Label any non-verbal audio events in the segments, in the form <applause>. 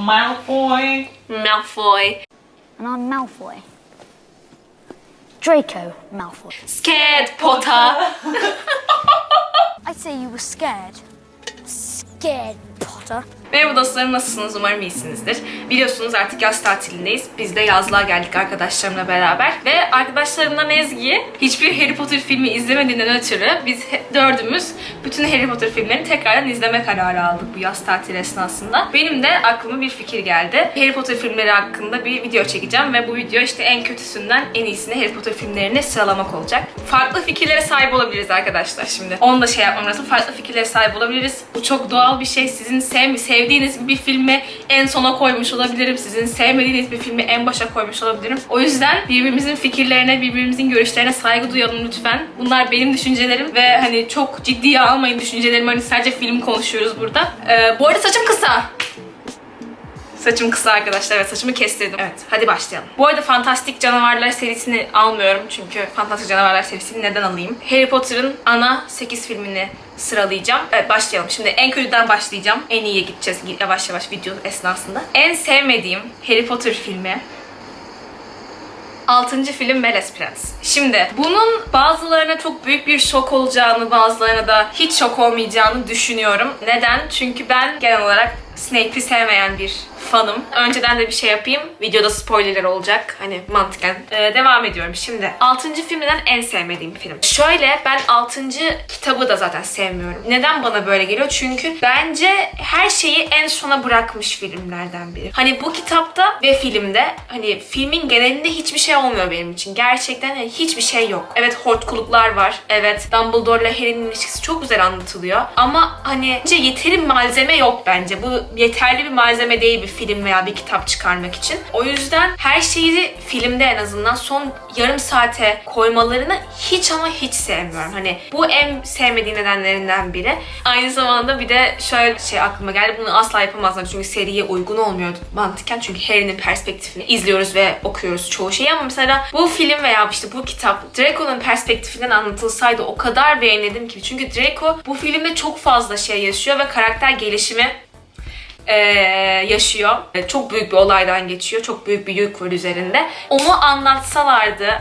Malfoy. Malfoy. And I'm Malfoy. Draco Malfoy. Scared Potter. <laughs> I'd say you were scared. Scared, Potter. Merhaba dostlarım nasılsınız? Umarım iyisinizdir. Biliyorsunuz artık yaz tatilindeyiz. Biz de yazlığa geldik arkadaşlarımla beraber. Ve arkadaşlarımdan Ezgi hiçbir Harry Potter filmi izlemediğinden ötürü biz dördümüz bütün Harry Potter filmlerini tekrardan izleme kararı aldık bu yaz tatili esnasında. Benim de aklıma bir fikir geldi. Harry Potter filmleri hakkında bir video çekeceğim ve bu video işte en kötüsünden en iyisine Harry Potter filmlerini sıralamak olacak. Farklı fikirlere sahip olabiliriz arkadaşlar şimdi. Onu da şey yapmam lazım. Farklı fikirlere sahip olabiliriz. Bu çok doğal bir şey. Sizin sev sevdiğiniz bir filmi en sona koymuş olabilirim. Sizin sevmediğiniz bir filmi en başa koymuş olabilirim. O yüzden birbirimizin fikirlerine, birbirimizin görüşlerine saygı duyalım lütfen. Bunlar benim düşüncelerim ve hani çok ciddiye almayın düşüncelerimi. Hani sadece film konuşuyoruz burada. Ee, bu arada saçım kısa. Saçım kısa arkadaşlar. Evet saçımı kestirdim. Evet hadi başlayalım. Bu arada Fantastik Canavarlar serisini almıyorum. Çünkü Fantastik Canavarlar serisini neden alayım? Harry Potter'ın ana 8 filmini sıralayacağım. Evet başlayalım. Şimdi en kötüden başlayacağım. En iyiye gideceğiz yavaş yavaş video esnasında. En sevmediğim Harry Potter filmi Altıncı film Melez Prens. Şimdi bunun bazılarına çok büyük bir şok olacağını, bazılarına da hiç şok olmayacağını düşünüyorum. Neden? Çünkü ben genel olarak Snape'i sevmeyen bir fanım. Önceden de bir şey yapayım. Videoda spoilerler olacak. Hani mantıken. Ee, devam ediyorum. Şimdi 6. filmden en sevmediğim film. Şöyle ben 6. kitabı da zaten sevmiyorum. Neden bana böyle geliyor? Çünkü bence her şeyi en sona bırakmış filmlerden biri. Hani bu kitapta ve filmde hani filmin genelinde hiçbir şey olmuyor benim için. Gerçekten hani hiçbir şey yok. Evet hortkuluklar var. Evet Dumbledore ile Harry'nin ilişkisi çok güzel anlatılıyor. Ama hani yeteri malzeme yok bence. Bu yeterli bir malzeme değil bir film veya bir kitap çıkarmak için. O yüzden her şeyi filmde en azından son yarım saate koymalarını hiç ama hiç sevmiyorum. Hani bu en sevmediğim nedenlerinden biri. Aynı zamanda bir de şöyle şey aklıma geldi. Bunu asla yapamazlar çünkü seriye uygun olmuyor mantıken. Çünkü Harry'nin perspektifini izliyoruz ve okuyoruz çoğu şeyi ama mesela bu film veya işte bu kitap Draco'nun perspektifinden anlatılsaydı o kadar beğenirdim ki. Çünkü Draco bu filmde çok fazla şey yaşıyor ve karakter gelişimi ee, yaşıyor. Ee, Çok büyük bir olaydan geçiyor. Çok büyük bir yük var üzerinde. Onu anlatsalardı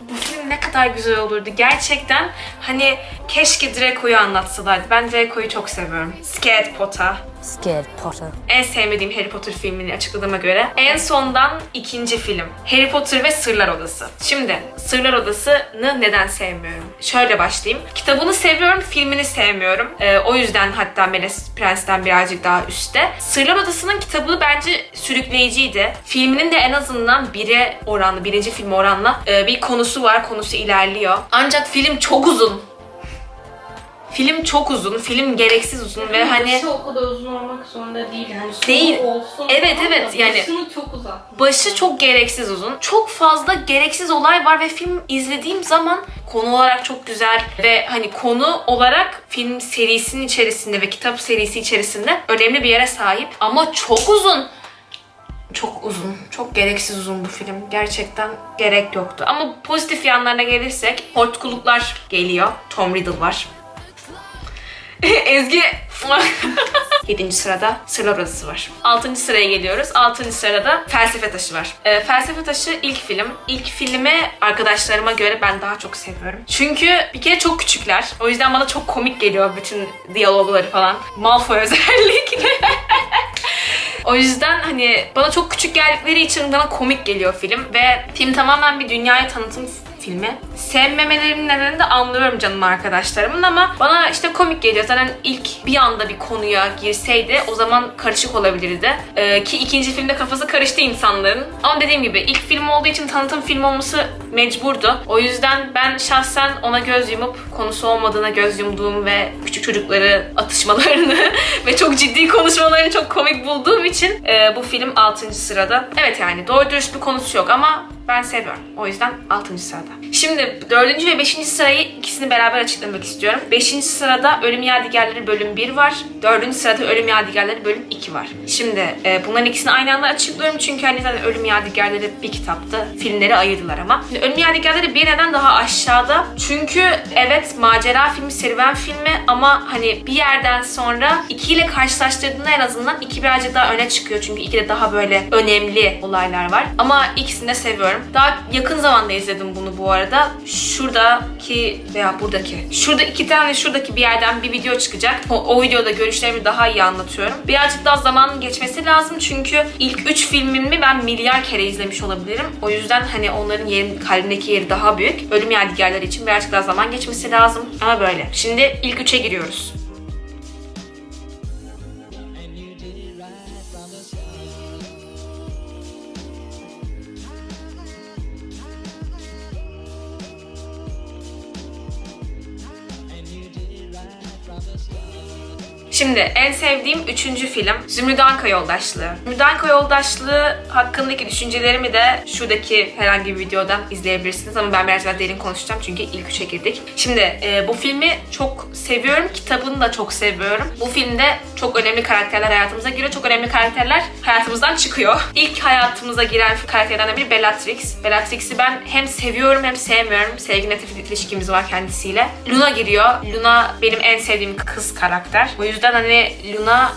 bu film ne kadar güzel olurdu. Gerçekten hani keşke Draco'yu anlatsalardı. Ben Draco'yu çok seviyorum. Scared Potter. Scared, Potter. En sevmediğim Harry Potter filmini açıkladığıma göre. En sondan ikinci film. Harry Potter ve Sırlar Odası. Şimdi Sırlar Odası'nı neden sevmiyorum? Şöyle başlayayım. Kitabını seviyorum, filmini sevmiyorum. Ee, o yüzden hatta Melez Prens'ten birazcık daha üstte. Sırlar Odası'nın kitabı bence sürükleyiciydi. Filminin de en azından bire oranlı, birinci film oranla e, bir konusu var. Konusu ilerliyor. Ancak film çok uzun. Film çok uzun, film gereksiz uzun ve hani Başı o kadar uzun olmak zorunda değil. Yani sonu Değil. Olsun Evet, evet, yani- Başını çok uzat. Başı çok gereksiz uzun. Çok fazla gereksiz olay var ve film izlediğim zaman konu olarak çok güzel ve hani konu olarak film serisinin içerisinde ve kitap serisi içerisinde önemli bir yere sahip ama çok uzun. Çok uzun. Çok gereksiz uzun bu film. Gerçekten gerek yoktu. Ama pozitif yanlarına gelirsek hortkuluklar geliyor. Tom Riddle var. <laughs> Ezgi <laughs> 7. sırada Sırlar Odası var. 6. sıraya geliyoruz. 6. sırada Felsefe Taşı var. Ee, Felsefe Taşı ilk film. İlk filmi arkadaşlarıma göre ben daha çok seviyorum. Çünkü bir kere çok küçükler. O yüzden bana çok komik geliyor bütün diyalogları falan. Malfoy özellikle. <laughs> O yüzden hani bana çok küçük geldikleri için bana komik geliyor film ve film tamamen bir dünyaya tanıtım filmi. Sevmemelerimin nedenini de anlıyorum canım arkadaşlarımın ama bana işte komik geliyor. Zaten ilk bir anda bir konuya girseydi o zaman karışık olabilirdi. Ee, ki ikinci filmde kafası karıştı insanların. Ama dediğim gibi ilk film olduğu için tanıtım film olması mecburdu. O yüzden ben şahsen ona göz yumup konusu olmadığına göz yumduğum ve küçük çocukları atışmalarını <laughs> ve çok ciddi konuşmalarını çok komik bulduğum için e, bu film 6. sırada. Evet yani doğru dürüst bir konusu yok ama ben seviyorum. O yüzden 6. sırada. Şimdi dördüncü ve beşinci sırayı ikisini beraber açıklamak istiyorum. Beşinci sırada Ölüm Yadigarları bölüm 1 var. Dördüncü sırada Ölüm Yadigarları bölüm 2 var. Şimdi e, bunların ikisini aynı anda açıklıyorum çünkü hani zaten Ölüm Yadigarları bir kitaptı. Filmleri ayırdılar ama. Şimdi Ölüm Yadigarları bir neden daha aşağıda. Çünkü evet macera filmi, serüven filmi ama hani bir yerden sonra 2 ile karşılaştırdığında en azından 2 birazcık daha öne çıkıyor. Çünkü 2'de daha böyle önemli olaylar var. Ama ikisini de seviyorum. Daha yakın zamanda izledim bunu bu arada. Şuradaki veya buradaki. Şurada iki tane şuradaki bir yerden bir video çıkacak. O, o videoda görüşlerimi daha iyi anlatıyorum. Birazcık daha zamanın geçmesi lazım çünkü ilk 3 filmimi ben milyar kere izlemiş olabilirim. O yüzden hani onların yerim, kalbimdeki yeri daha büyük. Ölüm yadigarları için birazcık daha zaman geçmesi lazım. Ama böyle. Şimdi ilk 3'e giriyoruz. Şimdi en sevdiğim üçüncü film Zümrüt Anka Yoldaşlığı. Zümrüt Anka Yoldaşlığı hakkındaki düşüncelerimi de şuradaki herhangi bir videodan izleyebilirsiniz ama ben biraz daha derin konuşacağım çünkü ilk üçe girdik. Şimdi e, bu filmi çok seviyorum. Kitabını da çok seviyorum. Bu filmde çok önemli karakterler hayatımıza giriyor. Çok önemli karakterler hayatımızdan çıkıyor. İlk hayatımıza giren karakterlerden biri Bellatrix. Bellatrix'i ben hem seviyorum hem sevmiyorum. Sevgi nefret ilişkimiz var kendisiyle. Luna giriyor. Luna benim en sevdiğim kız karakter. O yüzden hani Luna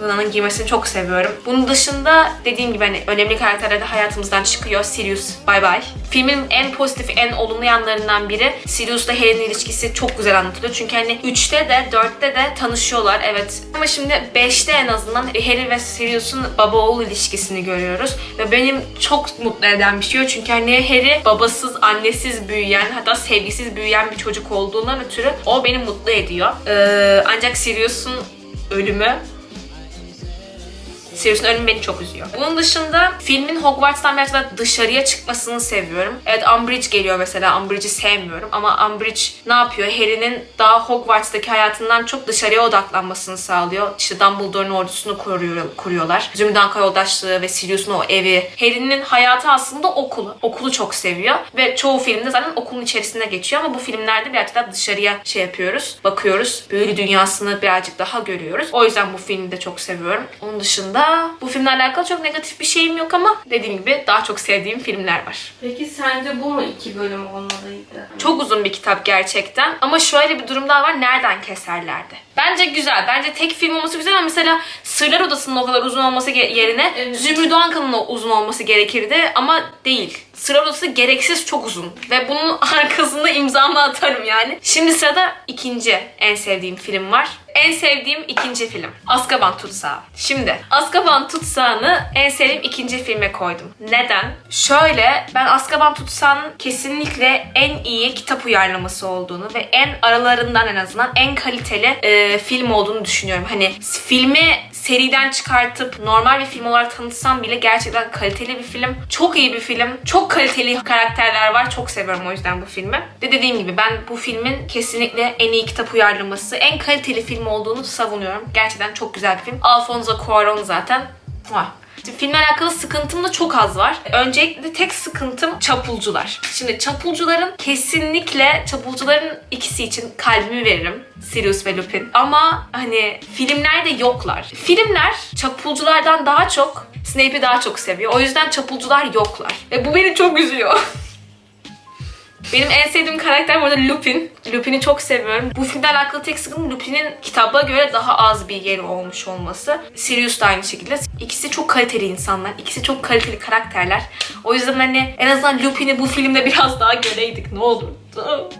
Luna'nın giymesini çok seviyorum. Bunun dışında dediğim gibi hani önemli karakterler de hayatımızdan çıkıyor. Sirius bye bye. Filmin en pozitif, en olumlu yanlarından biri Sirius'la Harry'nin ilişkisi çok güzel anlatılıyor. Çünkü hani 3'te de 4'te de tanışıyorlar evet. Ama şimdi 5'te en azından Harry ve Sirius'un baba oğul ilişkisini görüyoruz. Ve benim çok mutlu eden bir şey. Çünkü hani Harry babasız, annesiz büyüyen hatta sevgisiz büyüyen bir çocuk olduğundan ötürü o beni mutlu ediyor. Ee, ancak Sirius'un ölümü Sirius'un ölümü beni çok üzüyor. Bunun dışında filmin Hogwarts'tan biraz daha dışarıya çıkmasını seviyorum. Evet Umbridge geliyor mesela. Umbridge'i sevmiyorum ama Umbridge ne yapıyor? Harry'nin daha Hogwarts'taki hayatından çok dışarıya odaklanmasını sağlıyor. İşte Dumbledore'un ordusunu kuruyor, kuruyorlar. Zümrüt yoldaşlığı ve Sirius'un o evi. Harry'nin hayatı aslında okulu. Okulu çok seviyor ve çoğu filmde zaten okulun içerisinde geçiyor ama bu filmlerde birazcık daha dışarıya şey yapıyoruz. Bakıyoruz. Büyülü dünyasını birazcık daha görüyoruz. O yüzden bu filmi de çok seviyorum. Onun dışında bu filmle alakalı çok negatif bir şeyim yok ama dediğim gibi daha çok sevdiğim filmler var. Peki sence bu mu iki bölüm olmalıydı? Çok uzun bir kitap gerçekten. Ama şöyle bir durum daha var. Nereden keserlerdi? Bence güzel. Bence tek film olması güzel ama mesela Sırlar Odası'nın o kadar uzun olması yerine Evet. Zümrüt Anka'nın o uzun olması gerekirdi ama değil. Sırlar Odası gereksiz çok uzun. Ve bunun <laughs> arkasında imzamı atarım yani. Şimdi sırada ikinci en sevdiğim film var. En sevdiğim ikinci film. Azkaban Tutsağı. Şimdi Azkaban Tutsağı'nı en sevdiğim ikinci filme koydum. Neden? Şöyle ben Azkaban Tutsağı'nın kesinlikle en iyi kitap uyarlaması olduğunu ve en aralarından en azından en kaliteli e, film olduğunu düşünüyorum. Hani filmi seriden çıkartıp normal bir film olarak tanıtsam bile gerçekten kaliteli bir film. Çok iyi bir film. Çok kaliteli karakterler var. Çok seviyorum o yüzden bu filmi. Ve dediğim gibi ben bu filmin kesinlikle en iyi kitap uyarlaması, en kaliteli film olduğunu savunuyorum. Gerçekten çok güzel bir film. Alfonso Cuarón zaten. Muah. Şimdi filmle alakalı sıkıntım da çok az var. Öncelikle tek sıkıntım çapulcular. Şimdi çapulcuların kesinlikle çapulcuların ikisi için kalbimi veririm. Sirius ve Lupin. Ama hani filmlerde yoklar. Filmler çapulculardan daha çok Snape'i daha çok seviyor. O yüzden çapulcular yoklar. Ve bu beni çok üzüyor. <laughs> Benim en sevdiğim karakter bu arada Lupin. Lupin'i çok seviyorum. Bu filmle alakalı tek sıkıntım Lupin'in kitaba göre daha az bir yeri olmuş olması. Sirius da aynı şekilde. İkisi çok kaliteli insanlar. İkisi çok kaliteli karakterler. O yüzden hani en azından Lupin'i bu filmde biraz daha göreydik. Ne olurdu?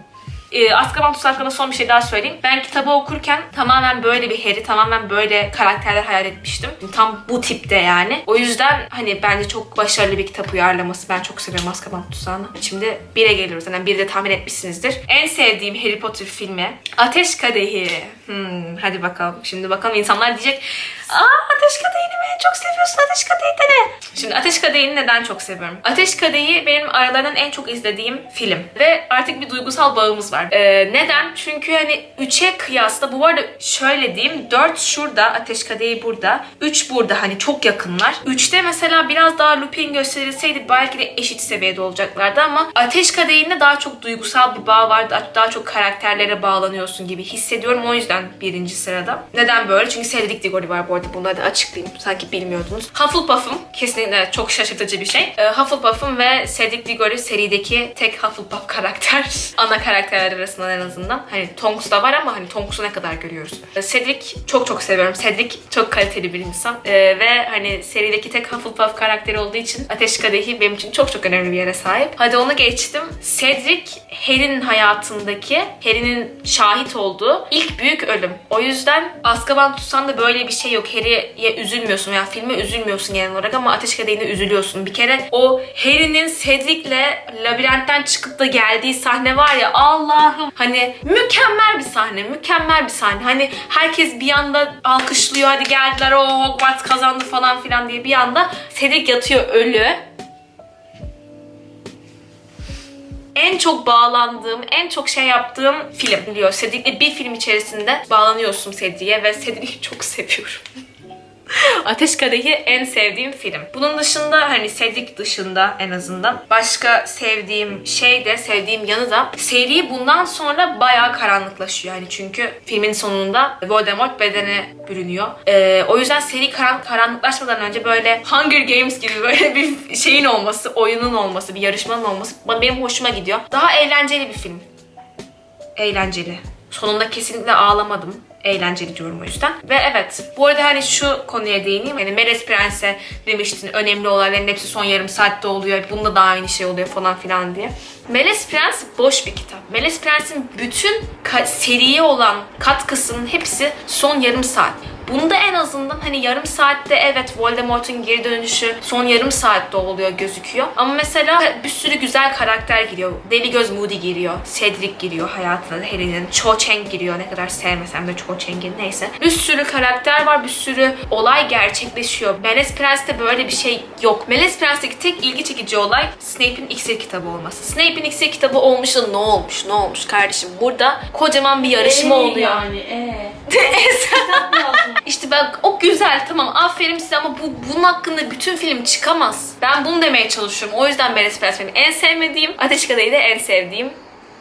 E, Azkaban Tutsağı hakkında son bir şey daha söyleyeyim. Ben kitabı okurken tamamen böyle bir Harry, tamamen böyle karakterler hayal etmiştim. Tam bu tipte yani. O yüzden hani bence çok başarılı bir kitap uyarlaması. Ben çok seviyorum Azkaban Tutsağı'nı. Şimdi bire geliyoruz. Yani bir de tahmin etmişsinizdir. En sevdiğim Harry Potter filmi Ateş Kadehi. Hmm, hadi bakalım. Şimdi bakalım insanlar diyecek Aa Ateş Kadehi'ni mi çok seviyorsun Ateş Kadehi de ne? Şimdi Ateş Kadehi'ni neden çok seviyorum? Ateş Kadehi benim aralarından en çok izlediğim film. Ve artık bir duygusal bağımız var. Ee, neden? Çünkü hani 3'e kıyasla bu arada şöyle diyeyim 4 şurada Ateş Kadehi burada 3 burada hani çok yakınlar. 3'te mesela biraz daha Lupin gösterilseydi belki de eşit seviyede olacaklardı ama Ateş Kadehi'nde daha çok duygusal bir bağ var. Daha, çok karakterlere bağlanıyorsun gibi hissediyorum. O yüzden birinci sırada. Neden böyle? Çünkü Cedric Diggory var bu arada. Bunları da açıklayayım. Sanki bilmiyordunuz. Hufflepuff'um kesinlikle çok şaşırtıcı bir şey. Ee, Hufflepuff'um ve Cedric Diggory serideki tek Hufflepuff karakter. <laughs> Ana karakterler arasından en azından. Hani Tonks da var ama hani Tonks'u ne kadar görüyoruz. Ee, Cedric çok çok seviyorum. Cedric çok kaliteli bir insan. Ee, ve hani serideki tek Hufflepuff karakteri olduğu için Ateş Kadehi benim için çok çok önemli bir yere sahip. Hadi onu geçtim. Cedric Harry'nin hayatındaki, Harry'nin şahit olduğu ilk büyük ölüm. O yüzden Azkaban tutsan da böyle bir şey yok. Harry'ye üzülmüyorsun veya filme üzülmüyorsun genel olarak ama Ateş Kadehi'ne üzülüyorsun. Bir kere o Harry'nin Cedric'le labirentten çıkıp da geldiği sahne var ya Allah'ım hani mükemmel bir sahne, mükemmel bir sahne. Hani herkes bir anda alkışlıyor hadi geldiler o Hogwarts kazandı falan filan diye bir anda Cedric yatıyor ölü. en çok bağlandığım, en çok şey yaptığım film diyor. Cedric'le bir film içerisinde bağlanıyorsun Cedric'e ve Cedric'i çok seviyorum. <laughs> <laughs> Ateş Kadehi en sevdiğim film. Bunun dışında hani Cedric dışında en azından başka sevdiğim şey de sevdiğim yanı da seri bundan sonra bayağı karanlıklaşıyor. Yani çünkü filmin sonunda Voldemort bedene bürünüyor. Ee, o yüzden seri karan karanlıklaşmadan önce böyle Hunger Games gibi böyle <laughs> bir şeyin olması, oyunun olması, bir yarışmanın olması benim hoşuma gidiyor. Daha eğlenceli bir film. Eğlenceli. Sonunda kesinlikle ağlamadım. Eğlenceli diyorum o yüzden. Ve evet bu arada hani şu konuya değineyim. Hani Meles Prens'e demiştin önemli olayların hepsi son yarım saatte oluyor. Bunda da aynı şey oluyor falan filan diye. Meles Prens boş bir kitap. Meles Prens'in bütün seriye olan katkısının hepsi son yarım saat. Bunda en azından hani yarım saatte evet Voldemort'un geri dönüşü son yarım saatte oluyor gözüküyor. Ama mesela bir sürü güzel karakter giriyor. Deli Göz Moody giriyor. Cedric giriyor hayatına Harry'nin. Cho Chang giriyor. Ne kadar sevmesem de Cho Chang'in neyse. Bir sürü karakter var. Bir sürü olay gerçekleşiyor. Meles Prens'te böyle bir şey yok. Meles Prens'teki tek ilgi çekici olay Snape'in iksir kitabı olması. Snape'in iksir kitabı olmuş da ne olmuş? Ne olmuş kardeşim? Burada kocaman bir yarışma Ee, oluyor. Yani ee. Lazım. <laughs> İşte ben o güzel tamam aferin size ama bu bunun hakkında bütün film çıkamaz. Ben bunu demeye çalışıyorum. O yüzden Meres Prens benim en sevmediğim, Ateş Kadehi de en sevdiğim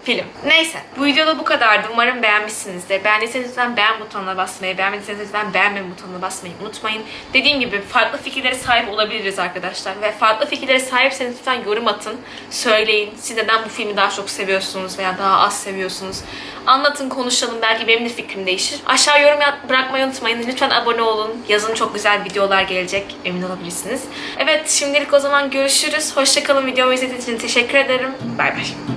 film. Neyse bu videoda bu kadardı. Umarım beğenmişsinizdir. Beğendiyseniz lütfen beğen butonuna basmayı, beğenmediyseniz lütfen beğenme butonuna basmayı unutmayın. Dediğim gibi farklı fikirlere sahip olabiliriz arkadaşlar. Ve farklı fikirlere sahipseniz lütfen yorum atın. Söyleyin. Siz neden bu filmi daha çok seviyorsunuz veya daha az seviyorsunuz. Anlatın, konuşalım. Belki benim de fikrim değişir. Aşağı yorum bırakmayı unutmayın. Lütfen abone olun. Yazın çok güzel videolar gelecek. Emin olabilirsiniz. Evet şimdilik o zaman görüşürüz. Hoşçakalın. Videomu izlediğiniz için teşekkür ederim. Bay bay.